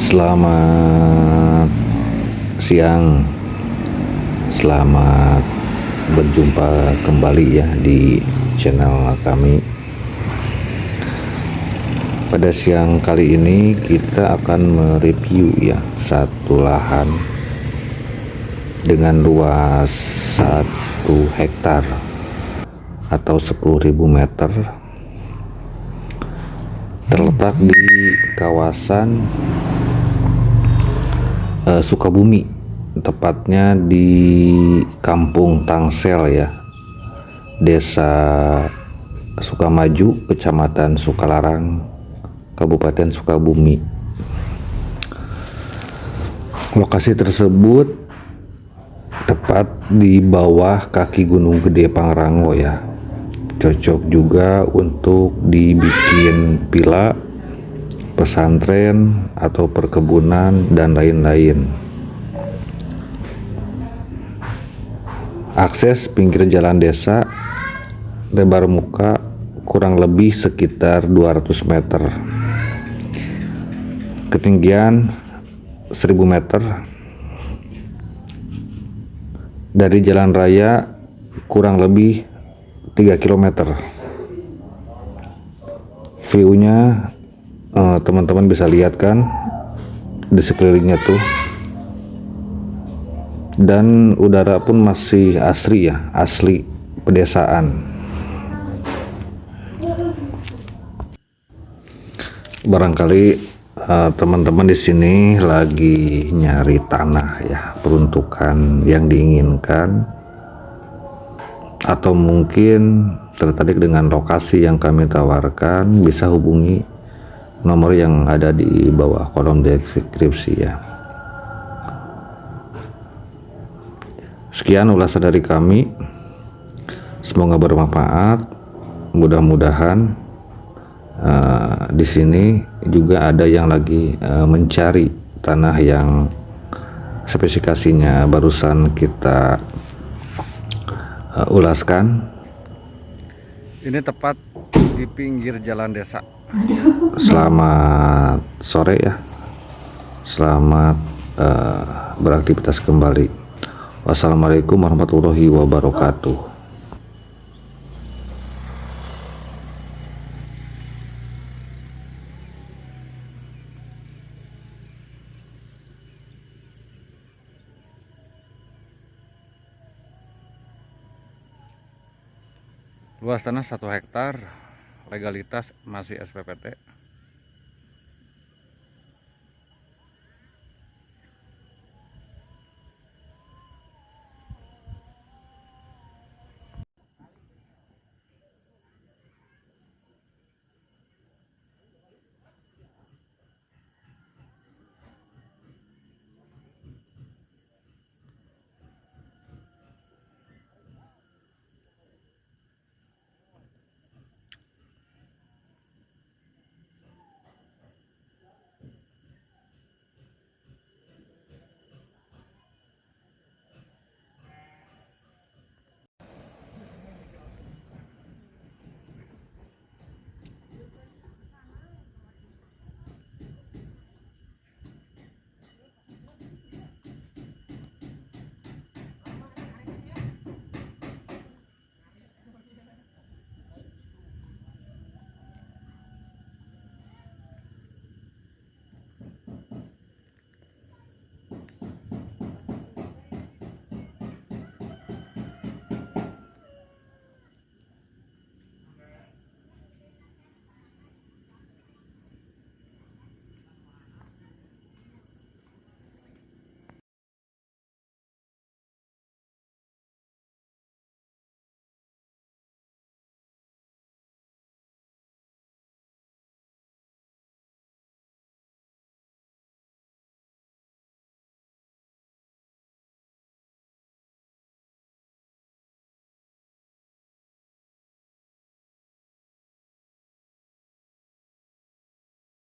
Selamat siang. Selamat berjumpa kembali ya di channel kami. Pada siang kali ini kita akan mereview ya satu lahan dengan luas 1 hektar atau 10.000 meter. Terletak di kawasan uh, Sukabumi tepatnya di Kampung Tangsel ya. Desa Sukamaju Kecamatan Sukalarang Kabupaten Sukabumi. Lokasi tersebut tepat di bawah kaki Gunung Gede Pangrango ya. Cocok juga untuk dibikin pila pesantren atau perkebunan dan lain-lain. Akses pinggir jalan desa lebar muka kurang lebih sekitar 200 meter. Ketinggian 1000 meter. Dari jalan raya kurang lebih 3 km view-nya teman-teman uh, bisa lihat kan di sekelilingnya tuh. Dan udara pun masih asri ya asli pedesaan. Barangkali eh, teman-teman uh, di sini lagi nyari tanah ya peruntukan yang diinginkan. Atau mungkin tertarik dengan lokasi yang kami tawarkan bisa hubungi nomor yang ada di bawah kolom deskripsi ya. Sekian ulasan dari kami. Semoga bermanfaat. Mudah-mudahan uh, di sini juga ada yang lagi uh, mencari tanah yang spesifikasinya barusan kita uh, ulaskan. Ini tepat di pinggir jalan desa selamat sore ya. Selamat uh, beraktivitas kembali. Wassalamualaikum warahmatullahi wabarakatuh. Luas tanah 1 hektar legalitas masih SPPT